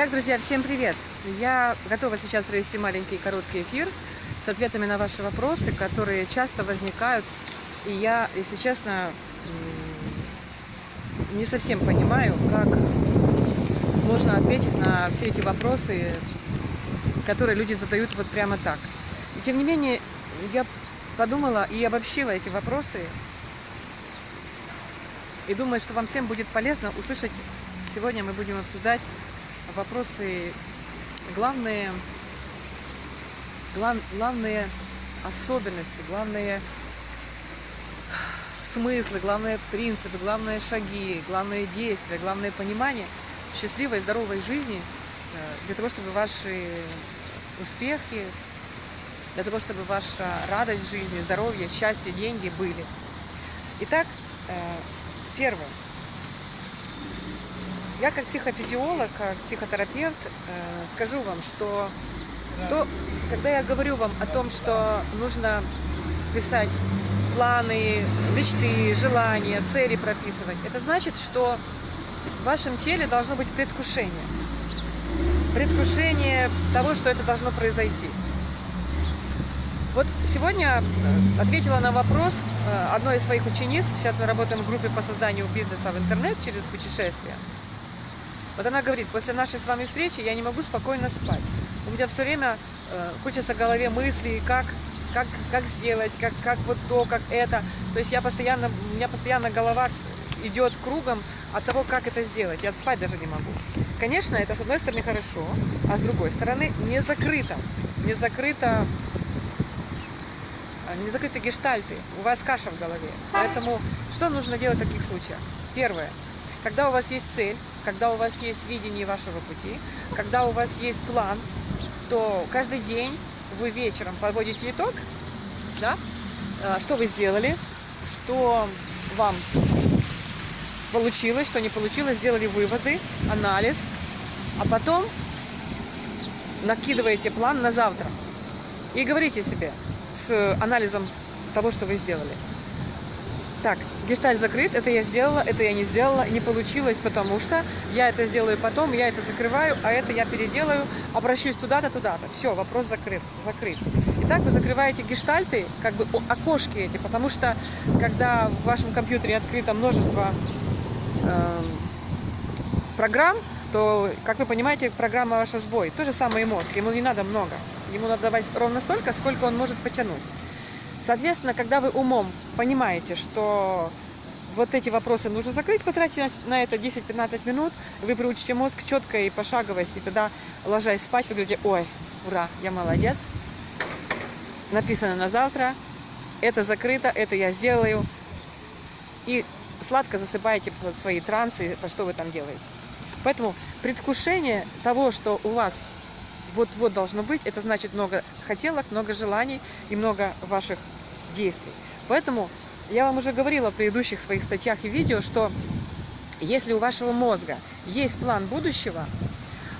Итак, друзья, всем привет! Я готова сейчас провести маленький короткий эфир с ответами на ваши вопросы, которые часто возникают. И я, если честно, не совсем понимаю, как можно ответить на все эти вопросы, которые люди задают вот прямо так. И тем не менее, я подумала и обобщила эти вопросы. И думаю, что вам всем будет полезно услышать. Сегодня мы будем обсуждать вопросы, главные, глав, главные особенности, главные смыслы, главные принципы, главные шаги, главные действия, главное понимание счастливой, здоровой жизни э, для того, чтобы ваши успехи, для того, чтобы ваша радость жизни, здоровье, счастье, деньги были. Итак, э, первое. Я как психофизиолог, как психотерапевт э, скажу вам, что то, когда я говорю вам о том, что нужно писать планы, мечты, желания, цели прописывать, это значит, что в вашем теле должно быть предвкушение. Предвкушение того, что это должно произойти. Вот сегодня ответила на вопрос э, одной из своих учениц. Сейчас мы работаем в группе по созданию бизнеса в интернет через путешествия. Вот она говорит, после нашей с вами встречи я не могу спокойно спать. У меня все время э, крутятся в голове мысли, как, как, как сделать, как, как вот то, как это. То есть я постоянно, у меня постоянно голова идет кругом от того, как это сделать. Я спать даже не могу. Конечно, это с одной стороны хорошо, а с другой стороны не закрыто. Не закрыто э, не закрыты гештальты, у вас каша в голове. Поэтому что нужно делать в таких случаях? Первое. Когда у вас есть цель, когда у вас есть видение вашего пути, когда у вас есть план, то каждый день вы вечером подводите итог, да, а, что вы сделали, что вам получилось, что не получилось, сделали выводы, анализ, а потом накидываете план на завтра. И говорите себе с анализом того, что вы сделали – так, гештальт закрыт, это я сделала, это я не сделала, не получилось, потому что я это сделаю потом, я это закрываю, а это я переделаю, обращусь туда-то, туда-то. Все, вопрос закрыт, закрыт. Итак, вы закрываете гештальты, как бы окошки эти, потому что когда в вашем компьютере открыто множество э, программ, то, как вы понимаете, программа ваша сбой. То же самое и мозг, ему не надо много. Ему надо давать ровно столько, сколько он может потянуть. Соответственно, когда вы умом понимаете, что вот эти вопросы нужно закрыть, потратить на это 10-15 минут, вы приучите мозг к четкой пошаговости, и тогда, ложась спать, вы говорите, ой, ура, я молодец, написано на завтра, это закрыто, это я сделаю, и сладко засыпаете под свои трансы, что вы там делаете. Поэтому предвкушение того, что у вас вот-вот должно быть, это значит много хотелок, много желаний и много ваших действий. Поэтому я вам уже говорила в предыдущих своих статьях и видео, что если у вашего мозга есть план будущего,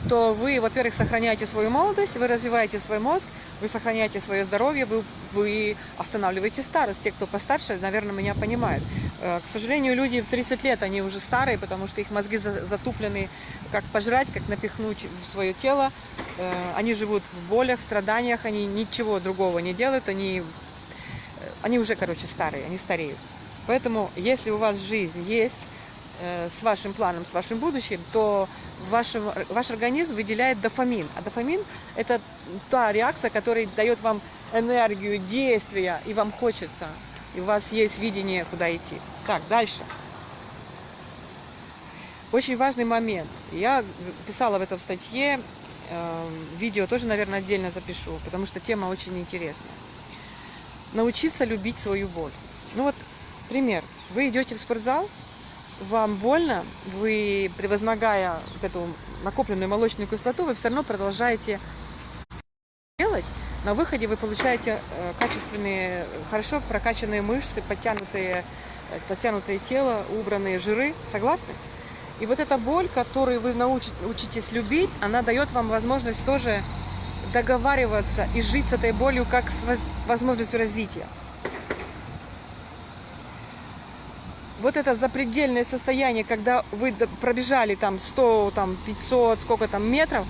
то вы, во-первых, сохраняете свою молодость, вы развиваете свой мозг, вы сохраняете свое здоровье, вы, вы останавливаете старость. Те, кто постарше, наверное, меня понимают. Э, к сожалению, люди в 30 лет, они уже старые, потому что их мозги затуплены, как пожрать, как напихнуть в свое тело. Э, они живут в болях, в страданиях, они ничего другого не делают, они, э, они уже, короче, старые, они стареют. Поэтому, если у вас жизнь есть, с вашим планом, с вашим будущим, то вашем, ваш организм выделяет дофамин. А дофамин – это та реакция, которая дает вам энергию, действия, и вам хочется. И у вас есть видение, куда идти. Так, дальше. Очень важный момент. Я писала в этом статье, э, видео тоже, наверное, отдельно запишу, потому что тема очень интересная. Научиться любить свою боль. Ну вот, пример. Вы идете в спортзал, вам больно, вы, превозмогая вот эту накопленную молочную кислоту, вы все равно продолжаете делать. На выходе вы получаете э, качественные, хорошо прокачанные мышцы, подтянутые, э, подтянутое тело, убранные жиры. Согласны? И вот эта боль, которую вы научитесь любить, она дает вам возможность тоже договариваться и жить с этой болью как с возможностью развития. Вот это запредельное состояние, когда вы пробежали там 100, там 500, сколько там метров,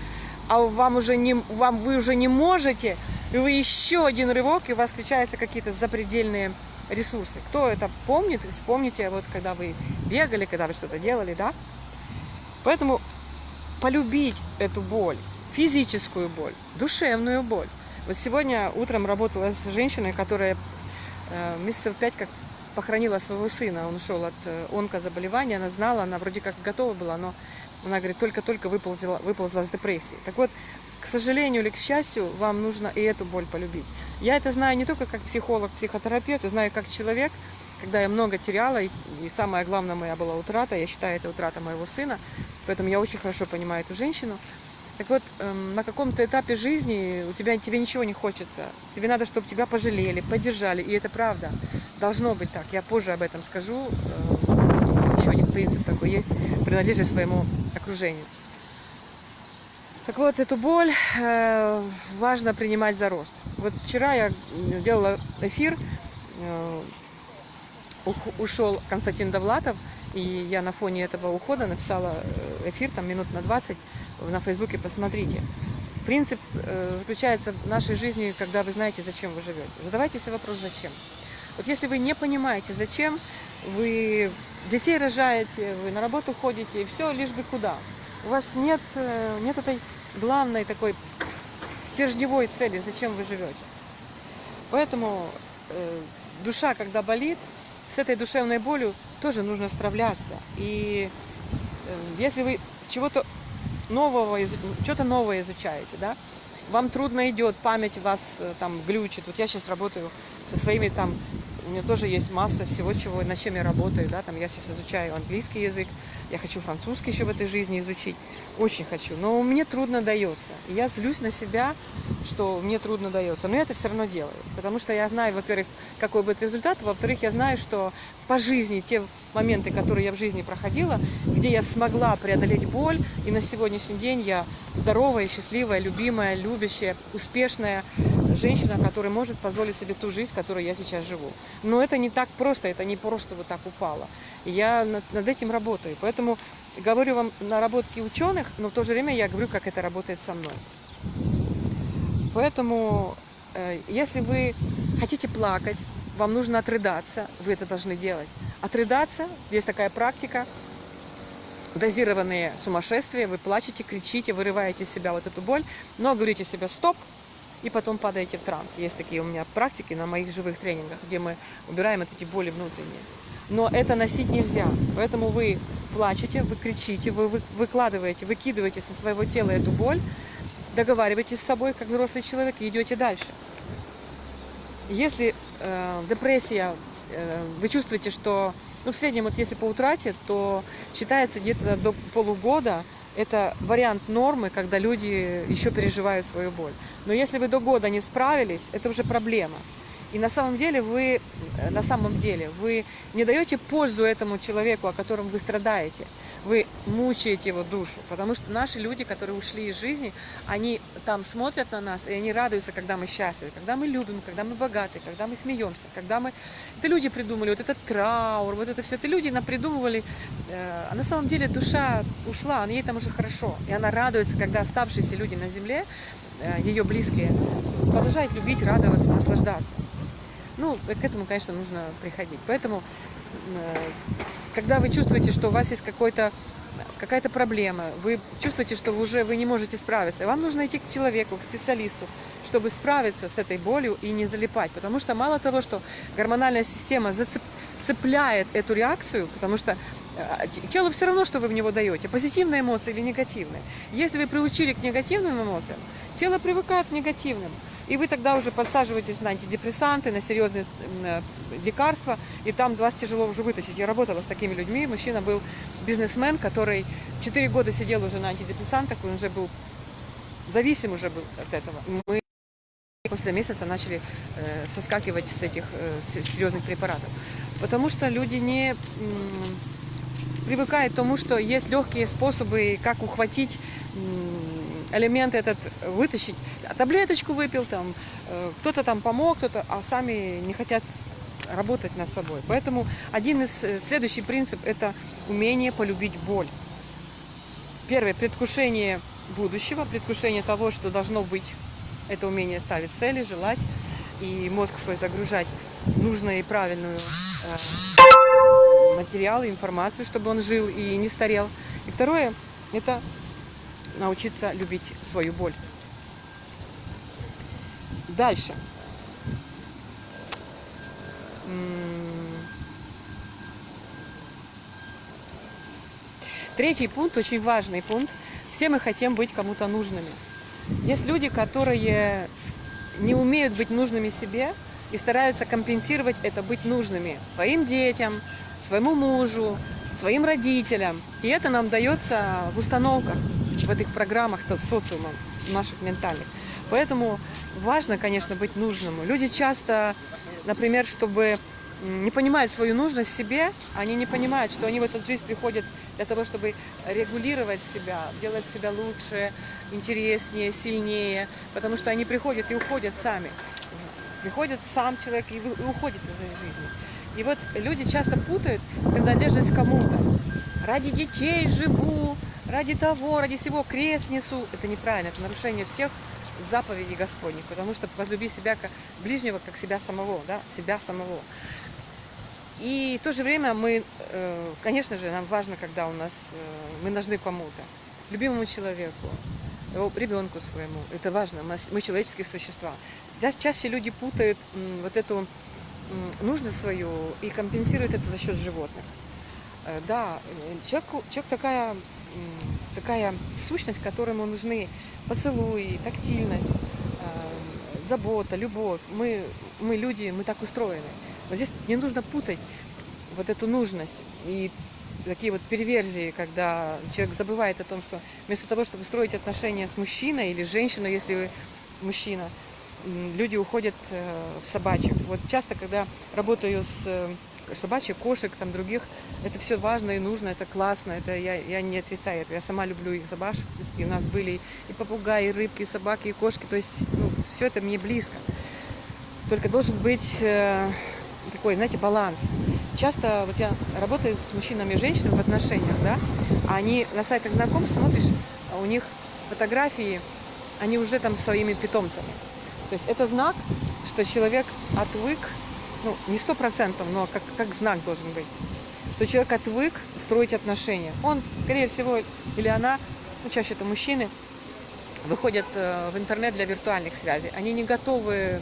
а вам уже не, вам, вы уже не можете, и вы еще один рывок, и у вас включаются какие-то запредельные ресурсы. Кто это помнит, вспомните, вот когда вы бегали, когда вы что-то делали, да? Поэтому полюбить эту боль, физическую боль, душевную боль. Вот сегодня утром работала с женщиной, которая э, месяцев пять как похоронила своего сына. Он ушел от э, онкозаболевания, она знала, она вроде как готова была, но она говорит, только-только выползла, выползла с депрессии. Так вот, к сожалению или к счастью, вам нужно и эту боль полюбить. Я это знаю не только как психолог, психотерапевт, я знаю как человек, когда я много теряла, и, и самое главное моя была утрата, я считаю, это утрата моего сына, поэтому я очень хорошо понимаю эту женщину. Так вот, эм, на каком-то этапе жизни у тебя, тебе ничего не хочется. Тебе надо, чтобы тебя пожалели, поддержали. И это правда. Должно быть так. Я позже об этом скажу. Э, еще один принцип такой есть. Принадлежность своему окружению. Так вот, эту боль э, важно принимать за рост. Вот вчера я делала эфир, э, ушел Константин Довлатов, и я на фоне этого ухода написала эфир, там минут на 20, на Фейсбуке, посмотрите. Принцип заключается в нашей жизни, когда вы знаете, зачем вы живете. Задавайте себе вопрос, зачем. Вот если вы не понимаете, зачем, вы детей рожаете, вы на работу ходите, и все, лишь бы куда. У вас нет, э, нет этой главной такой стержневой цели, зачем вы живете. Поэтому э, душа, когда болит, с этой душевной болью тоже нужно справляться. И э, если вы чего-то нового, что-то новое изучаете, да, вам трудно идет, память вас э, там глючит. Вот я сейчас работаю со своими там, у меня тоже есть масса всего, чего, над чем я работаю, да, там я сейчас изучаю английский язык, я хочу французский еще в этой жизни изучить, очень хочу, но мне трудно дается. Я злюсь на себя, что мне трудно дается, но я это все равно делаю, потому что я знаю, во-первых, какой будет результат, во-вторых, я знаю, что по жизни те моменты, которые я в жизни проходила, где я смогла преодолеть боль, и на сегодняшний день я здоровая, счастливая, любимая, любящая, успешная женщина, которая может позволить себе ту жизнь, которой я сейчас живу. Но это не так просто, это не просто вот так упало. Я над этим работаю, поэтому говорю вам наработки ученых, но в то же время я говорю, как это работает со мной. Поэтому, э, если вы хотите плакать, вам нужно отрыдаться, вы это должны делать. Отрыдаться, есть такая практика, дозированные сумасшествия, вы плачете, кричите, вырываете из себя вот эту боль, но говорите себе «стоп», и потом падаете в транс. Есть такие у меня практики на моих живых тренингах, где мы убираем эти боли внутренние. Но это носить нельзя, поэтому вы плачете, вы кричите, вы выкладываете, выкидываете со своего тела эту боль, договариваетесь с собой, как взрослый человек, и идете дальше. Если э, депрессия, э, вы чувствуете, что, ну, в среднем, вот если по утрате, то считается где-то до полугода, это вариант нормы, когда люди еще переживают свою боль. Но если вы до года не справились, это уже проблема. И на самом деле вы, э, на самом деле, вы не даете пользу этому человеку, о котором вы страдаете. Вы мучаете его душу, потому что наши люди, которые ушли из жизни, они там смотрят на нас, и они радуются, когда мы счастливы, когда мы любим, когда мы богаты, когда мы смеемся, когда мы... Это люди придумали, вот этот траур, вот это все, это люди нам придумывали. Э, а на самом деле душа ушла, ей там уже хорошо, и она радуется, когда оставшиеся люди на земле, э, ее близкие, продолжают любить, радоваться, наслаждаться. Ну, к этому, конечно, нужно приходить. Поэтому, э, когда вы чувствуете, что у вас есть какой-то какая-то проблема, вы чувствуете, что вы уже вы не можете справиться, вам нужно идти к человеку, к специалисту, чтобы справиться с этой болью и не залипать. Потому что мало того, что гормональная система зацепляет эту реакцию, потому что телу все равно, что вы в него даете, позитивные эмоции или негативные. Если вы приучили к негативным эмоциям, тело привыкает к негативным. И вы тогда уже подсаживаетесь на антидепрессанты, на серьезные э, лекарства, и там вас тяжело уже вытащить. Я работала с такими людьми. Мужчина был бизнесмен, который 4 года сидел уже на антидепрессантах, он уже был зависим уже был от этого. Мы после месяца начали э, соскакивать с этих э, серьезных препаратов. Потому что люди не привыкают к тому, что есть легкие способы, как ухватить элемент этот вытащить. Таблеточку выпил, там, э, кто-то там помог, кто-то, а сами не хотят работать над собой. Поэтому один из э, следующий принцип это умение полюбить боль. Первое предвкушение будущего, предвкушение того, что должно быть. Это умение ставить цели, желать и мозг свой загружать нужную и правильную э, материалы, информацию, чтобы он жил и не старел. И второе – это научиться любить свою боль. Дальше. Третий пункт, очень важный пункт. Все мы хотим быть кому-то нужными. Есть люди, которые не умеют быть нужными себе и стараются компенсировать это быть нужными своим детям, своему мужу, своим родителям. И это нам дается в установках, в этих программах с социумом наших ментальных. Поэтому важно, конечно, быть нужным. Люди часто, например, чтобы не понимают свою нужность себе, они не понимают, что они в эту жизнь приходят для того, чтобы регулировать себя, делать себя лучше, интереснее, сильнее, потому что они приходят и уходят сами. Приходит сам человек и уходит из этой жизни. И вот люди часто путают принадлежность кому-то. Ради детей живу, ради того, ради всего крест несу. Это неправильно, это нарушение всех заповедей Господних, потому что возлюби себя как ближнего, как себя самого, да, себя самого. И в то же время мы, э, конечно же, нам важно, когда у нас, э, мы нужны кому-то, любимому человеку, ребенку своему. Это важно, мы человеческие существа. Чаще люди путают вот эту нужность свою и компенсируют это за счет животных. Э, да, человек, человек такая, такая сущность, которому нужны поцелуи, тактильность, забота, любовь. Мы, мы люди, мы так устроены. Но здесь не нужно путать вот эту нужность и такие вот перверзии, когда человек забывает о том, что вместо того, чтобы строить отношения с мужчиной или женщиной, если вы мужчина, люди уходят э, в собачек. Вот часто, когда работаю с собачьих, кошек, там других, это все важно и нужно, это классно, это я, я не отрицаю это, я сама люблю их собачек, и у нас были и попугаи, и рыбки, и собаки, и кошки, то есть ну, все это мне близко. Только должен быть э, такой, знаете, баланс. Часто вот я работаю с мужчинами и женщинами в отношениях, да, а они на сайтах знакомств смотришь, а у них фотографии, они уже там своими питомцами. То есть это знак, что человек отвык, ну, не сто процентов, но как, как знак должен быть, что человек отвык строить отношения. Он, скорее всего, или она, ну, чаще это мужчины, выходят э, в интернет для виртуальных связей. Они не готовы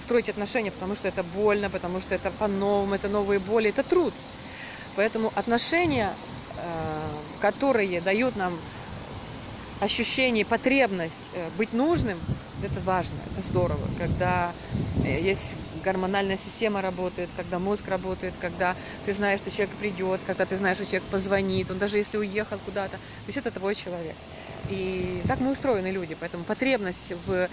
строить отношения, потому что это больно, потому что это по-новому, это новые боли, это труд. Поэтому отношения, э, которые дают нам ощущение, потребность э, быть нужным, это важно, это здорово. Когда есть гормональная система работает, когда мозг работает, когда ты знаешь, что человек придет, когда ты знаешь, что человек позвонит, он даже если уехал куда-то, то есть это твой человек. И так мы устроены люди, поэтому потребность в,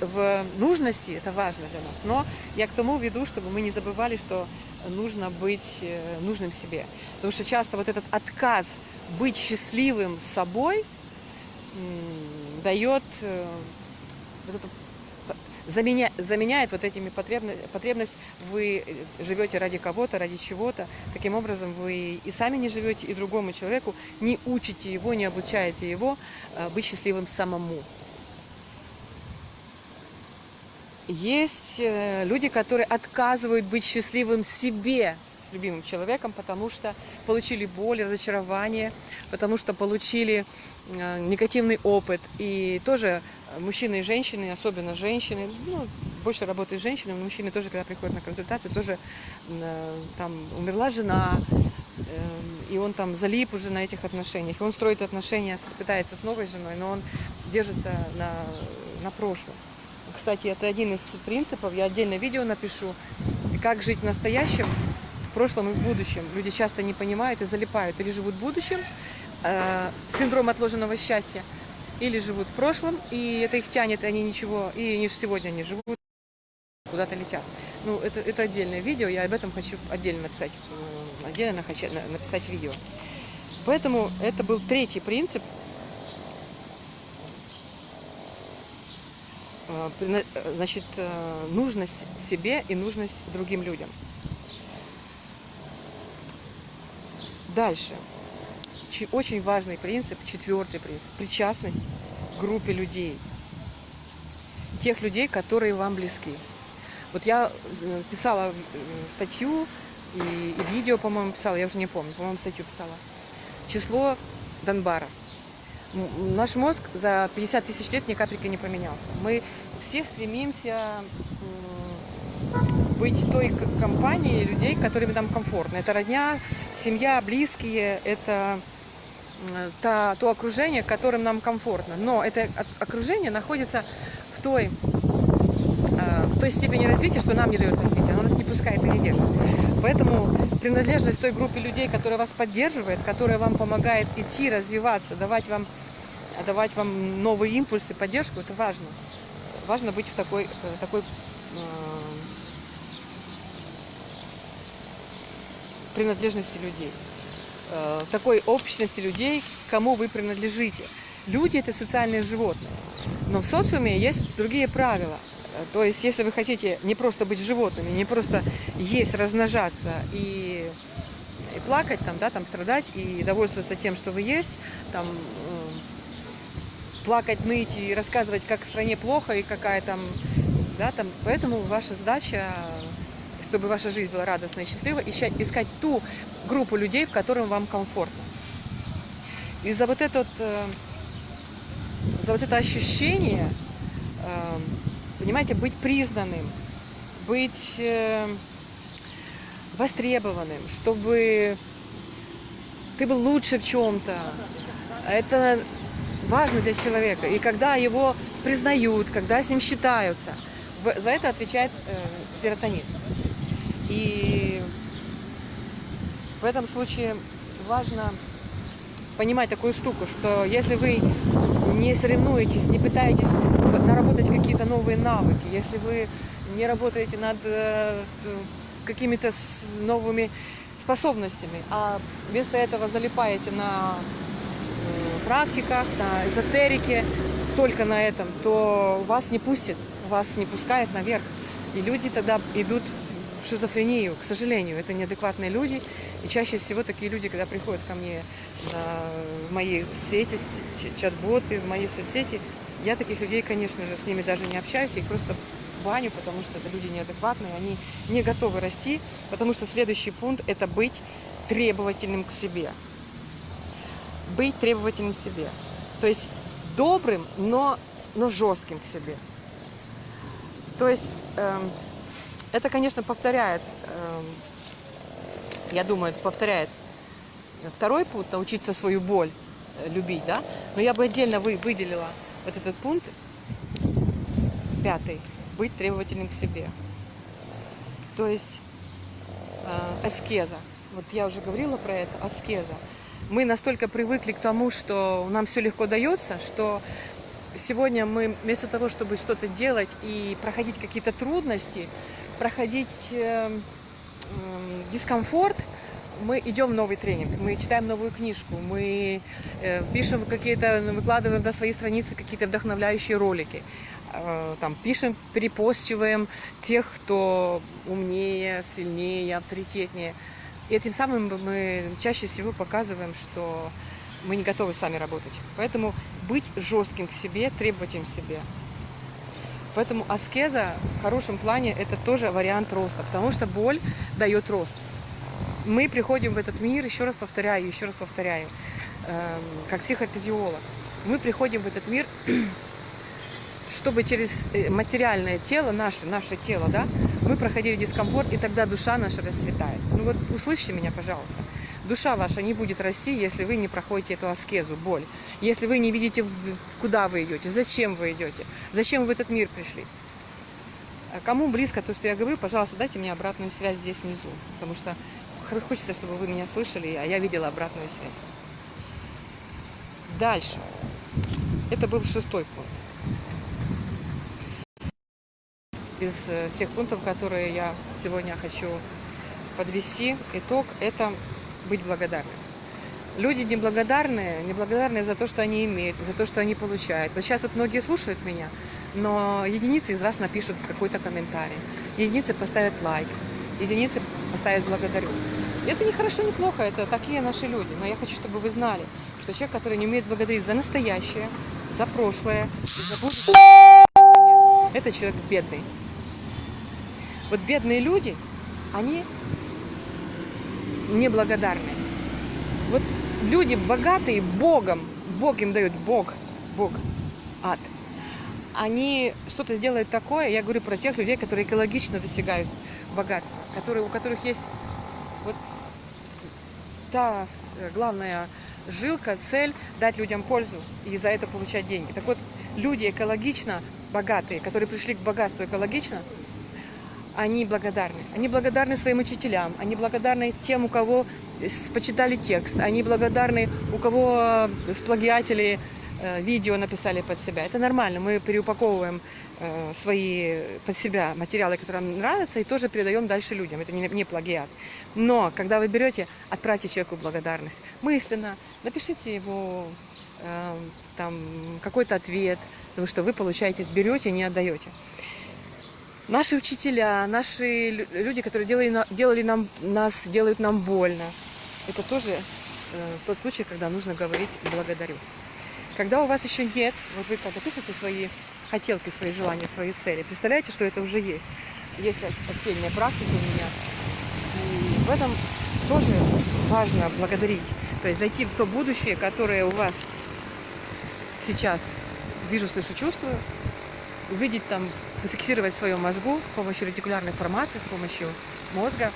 в нужности – это важно для нас. Но я к тому веду, чтобы мы не забывали, что нужно быть э, нужным себе. Потому что часто вот этот отказ быть счастливым собой дает э, вот эту заменя, заменяет вот этими потребность, потребность, вы живете ради кого-то, ради чего-то. Таким образом, вы и сами не живете, и другому человеку не учите его, не обучаете его э, быть счастливым самому. Есть э, люди, которые отказывают быть счастливым себе с любимым человеком, потому что получили боль, разочарование, потому что получили э, негативный опыт. И тоже мужчины и женщины, особенно женщины, ну, больше работают с женщинами, но мужчины тоже, когда приходят на консультацию, тоже э, там умерла жена, э, и он там залип уже на этих отношениях, и он строит отношения, пытается с новой женой, но он держится на, на прошлом. Кстати, это один из принципов, я отдельное видео напишу, как жить в настоящем, в прошлом и в будущем. Люди часто не понимают и залипают, или живут в будущем, э, синдром отложенного счастья, или живут в прошлом, и это их тянет, они ничего, и они сегодня не живут, куда-то летят. Ну, это, это отдельное видео, я об этом хочу отдельно написать, отдельно хочу написать видео. Поэтому это был третий принцип. э, э, значит, э, нужность себе и нужность другим людям. Дальше. Очень важный принцип, четвертый принцип, причастность к группе людей. Тех людей, которые вам близки. Вот я э, писала э, статью и, и видео, по-моему, писала, я уже не помню, по-моему, статью писала. Число Донбара. Наш мозг за 50 тысяч лет ни капельки не поменялся. Мы все стремимся быть той компанией людей, которыми нам комфортно. Это родня, семья, близкие, это та, то окружение, которым нам комфортно. Но это окружение находится в той, э, в той степени развития, что нам не дает развития, оно нас не пускает и не держит. Поэтому принадлежность той группе людей, которая вас поддерживает, которая вам помогает идти, развиваться, давать вам, давать вам новые импульсы, поддержку, это важно. Важно быть в такой, э, такой э, принадлежности людей, э, такой общности людей, кому вы принадлежите. Люди это социальные животные. Но в социуме есть другие правила. Э, То есть, если вы хотите не просто быть животными, не просто есть, размножаться и, и плакать, там, да, там, страдать и довольствоваться тем, что вы есть, там, э, плакать, ныть и рассказывать, как в стране плохо и какая там, да, там, поэтому ваша задача, чтобы ваша жизнь была радостной и счастливой, ищать, искать ту группу людей, в котором вам комфортно. И за вот этот, э, за вот это ощущение, э, понимаете, быть признанным, быть э, востребованным, чтобы ты был лучше в чем-то. Это важно для человека. И когда его признают, когда с ним считаются, за это отвечает серотонин. И в этом случае важно понимать такую штуку, что если вы не соревнуетесь, не пытаетесь наработать какие-то новые навыки, если вы не работаете над э, какими-то новыми способностями, а вместо этого залипаете на практиках, на эзотерике, только на этом, то вас не пустит, вас не пускает наверх. И люди тогда идут в шизофрению, к сожалению. Это неадекватные люди. И чаще всего такие люди, когда приходят ко мне в мои сети, чат-боты, в мои соцсети, я таких людей, конечно же, с ними даже не общаюсь, их просто баню, потому что это люди неадекватные, они не готовы расти, потому что следующий пункт – это быть требовательным к себе. Быть требовательным к себе. То есть добрым, но, но жестким к себе. То есть эм, это, конечно, повторяет, эм, я думаю, это повторяет второй пункт, научиться свою боль э, любить, да? Но я бы отдельно вы, выделила вот этот пункт, пятый, быть требовательным к себе. То есть э, аскеза. Вот я уже говорила про это, аскеза. Мы настолько привыкли к тому, что нам все легко дается, что сегодня мы вместо того, чтобы что-то делать и проходить какие-то трудности, проходить э, м, дискомфорт, мы идем в новый тренинг, мы читаем новую книжку, мы э, пишем какие-то, выкладываем на свои страницы какие-то вдохновляющие ролики, э, там пишем, перепостиваем тех, кто умнее, сильнее, авторитетнее. И этим самым мы чаще всего показываем, что мы не готовы сами работать. Поэтому быть жестким к себе, требовательным к себе. Поэтому аскеза в хорошем плане это тоже вариант роста, потому что боль дает рост. Мы приходим в этот мир, еще раз повторяю, еще раз повторяю, эм, как психофизиолог. Мы приходим в этот мир, чтобы через э, материальное тело, наше, наше тело, да, мы проходили дискомфорт, и тогда душа наша расцветает. Ну вот услышьте меня, пожалуйста. Душа ваша не будет расти, если вы не проходите эту аскезу, боль. Если вы не видите, куда вы идете, зачем вы идете, зачем вы в этот мир пришли. А Кому близко то, что я говорю, пожалуйста, дайте мне обратную связь здесь внизу. Потому что хочется, чтобы вы меня слышали, а я видела обратную связь. Дальше. Это был шестой пункт. Из э, всех пунктов, которые я сегодня хочу подвести, итог – это быть благодарным. Люди неблагодарные, неблагодарные за то, что они имеют, за то, что они получают. Вот сейчас вот многие слушают меня, но единицы из вас напишут какой-то комментарий, единицы поставят лайк, единицы поставят благодарю. Это не хорошо, не плохо, это такие наши люди. Но я хочу, чтобы вы знали, что человек, который не умеет благодарить за настоящее, за прошлое за будущее, это человек бедный. Вот бедные люди, они неблагодарны. Вот люди богатые Богом, Бог им дает, Бог, Бог, ад. Они что-то сделают такое, я говорю про тех людей, которые экологично достигают богатства, которые, у которых есть вот та э, главная жилка, цель дать людям пользу и за это получать деньги. Так вот, люди экологично богатые, которые пришли к богатству экологично, они благодарны. Они благодарны своим учителям, они благодарны тем, у кого почитали текст, они благодарны, у кого э, сплагиатели э, видео написали под себя. Это нормально, мы переупаковываем э, свои под себя материалы, которые нам нравятся, и тоже передаем дальше людям. Это не, не плагиат. Но когда вы берете, отправьте человеку благодарность мысленно, напишите его э, там какой-то ответ, потому что вы получаете, берете, не отдаете. Наши учителя, наши люди, которые делали, делали нам, нас, делают нам больно, это тоже э, тот случай, когда нужно говорить «благодарю». Когда у вас еще нет, вот вы когда пишете свои хотелки, свои желания, свои цели, представляете, что это уже есть. Есть отдельная практика у меня. И в этом тоже важно благодарить. То есть зайти в то будущее, которое у вас сейчас вижу, слышу, чувствую, увидеть там, зафиксировать в своем мозгу с помощью ретикулярной формации, с помощью мозга,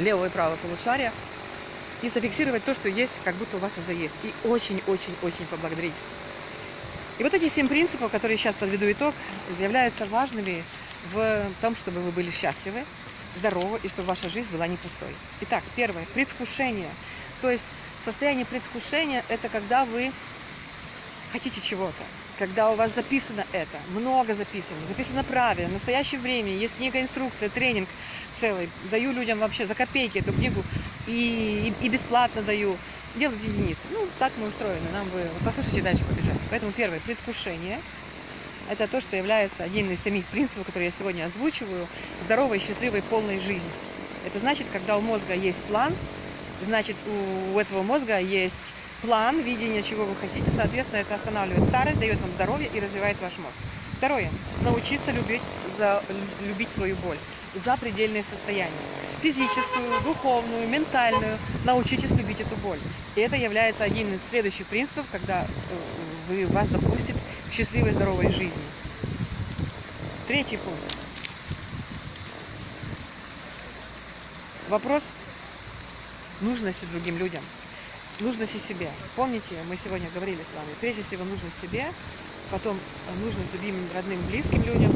левого и правого полушария, и зафиксировать то, что есть, как будто у вас уже есть. И очень-очень-очень поблагодарить. И вот эти семь принципов, которые сейчас подведу итог, являются важными в том, чтобы вы были счастливы, здоровы и чтобы ваша жизнь была не пустой. Итак, первое, предвкушение. То есть состояние предвкушения – это когда вы хотите чего-то, когда у вас записано это, много записано, записано правильно, в настоящее время, есть книга, инструкция, тренинг целый, даю людям вообще за копейки эту книгу и, и, и бесплатно даю, делать единицы. Ну, так мы устроены, нам бы, послушайте дальше побежать. Поэтому первое, предвкушение, это то, что является одним из самих принципов, которые я сегодня озвучиваю, здоровой, счастливой, полной жизни. Это значит, когда у мозга есть план, значит, у этого мозга есть план, видение, чего вы хотите. Соответственно, это останавливает старость, дает вам здоровье и развивает ваш мозг. Второе. Научиться любить, за, любить свою боль за предельные состояния. Физическую, духовную, ментальную. Научитесь любить эту боль. И это является одним из следующих принципов, когда э, вы, вас допустит к счастливой, здоровой жизни. Третий пункт. Вопрос нужности другим людям нужности себе. Помните, мы сегодня говорили с вами, прежде всего нужно себе, потом нужность любимым, родным, близким людям.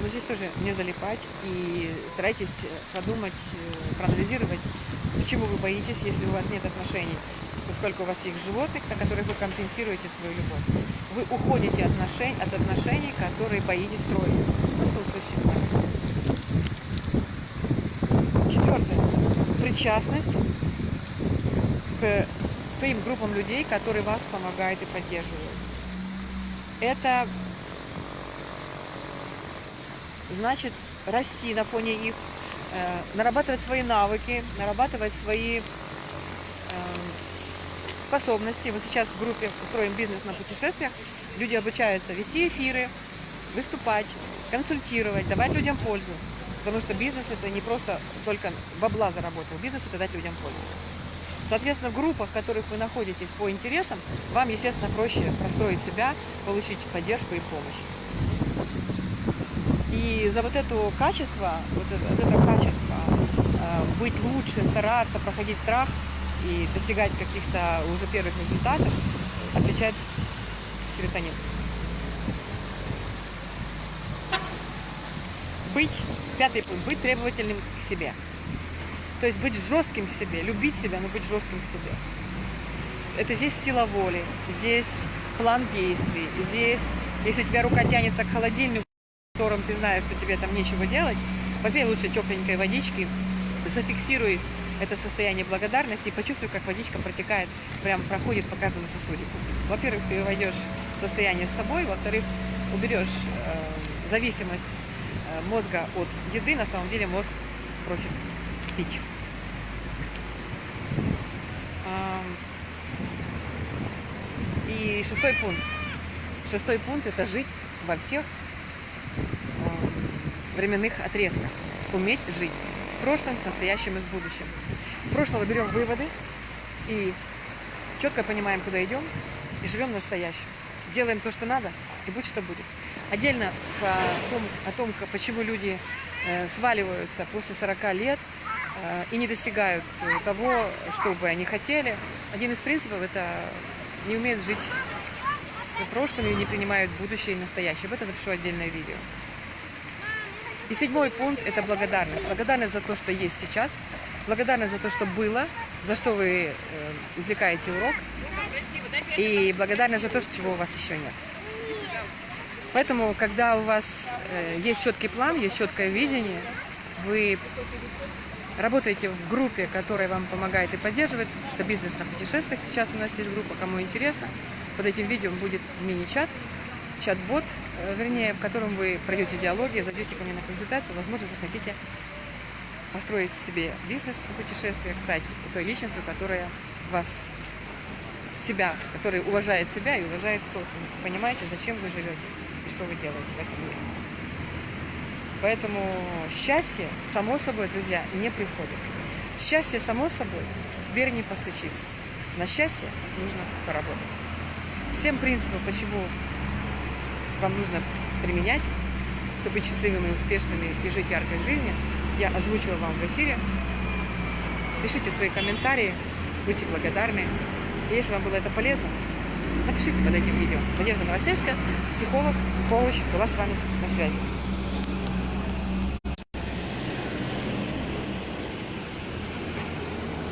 Но здесь тоже не залипать и старайтесь подумать, э, проанализировать, почему вы боитесь, если у вас нет отношений, поскольку у вас есть животных, на которых вы компенсируете свою любовь. Вы уходите от отношений, от отношений которые боитесь строить. Просто услышите. Четвертое. Причастность к тем группам людей, которые вас помогают и поддерживают. Это значит расти на фоне их, э, нарабатывать свои навыки, нарабатывать свои э, способности. Вот сейчас в группе «Устроим бизнес на путешествиях» люди обучаются вести эфиры, выступать, консультировать, давать людям пользу. Потому что бизнес это не просто только бабла заработал, бизнес это дать людям пользу. Соответственно, в группах, в которых вы находитесь по интересам, вам, естественно, проще простроить себя, получить поддержку и помощь. И за вот это качество, вот это, вот это качество, э, быть лучше, стараться, проходить страх и достигать каких-то уже первых результатов, отвечает серотонин. Быть, пятый пункт, быть требовательным к себе. То есть быть жестким к себе, любить себя, но быть жестким к себе. Это здесь сила воли, здесь план действий, здесь, если тебя рука тянется к холодильнику, в котором ты знаешь, что тебе там нечего делать, попей лучше тепленькой водички, зафиксируй это состояние благодарности и почувствуй, как водичка протекает, прям проходит по каждому сосудику. Во-первых, ты войдешь в состояние с собой, во-вторых, уберешь э, зависимость э, мозга от еды, на самом деле мозг просит пить. И шестой пункт. Шестой пункт – это жить во всех временных отрезках. Уметь жить с прошлым, с настоящим и с будущим. В прошлого берем выводы и четко понимаем, куда идем, и живем в настоящем. Делаем то, что надо, и будь что будет. Отдельно по том, о том, почему люди э, сваливаются после 40 лет и не достигают того, что бы они хотели. Один из принципов – это не умеют жить с прошлым и не принимают будущее и настоящее. Об этом запишу отдельное видео. И седьмой пункт – это благодарность. Благодарность за то, что есть сейчас, благодарность за то, что было, за что вы э, извлекаете урок, и благодарность за то, чего у вас еще нет. Поэтому, когда у вас э, есть четкий план, есть четкое видение, вы работаете в группе, которая вам помогает и поддерживает. Это бизнес на путешествиях. Сейчас у нас есть группа, кому интересно. Под этим видео будет мини-чат, чат-бот, э, вернее, в котором вы пройдете диалоги, зайдете ко мне на консультацию, возможно, захотите построить себе бизнес на путешествиях, стать той личностью, которая вас себя, который уважает себя и уважает социум. Понимаете, зачем вы живете и что вы делаете в этом мире. Поэтому счастье, само собой, друзья, не приходит. Счастье, само собой, в дверь не постучится. На счастье нужно поработать. Всем принципам, почему вам нужно применять, чтобы быть счастливыми, успешными и жить яркой жизнью, я озвучила вам в эфире. Пишите свои комментарии, будьте благодарны. И если вам было это полезно, напишите под этим видео. Надежда Новосельская, психолог, коуч, была с вами на связи.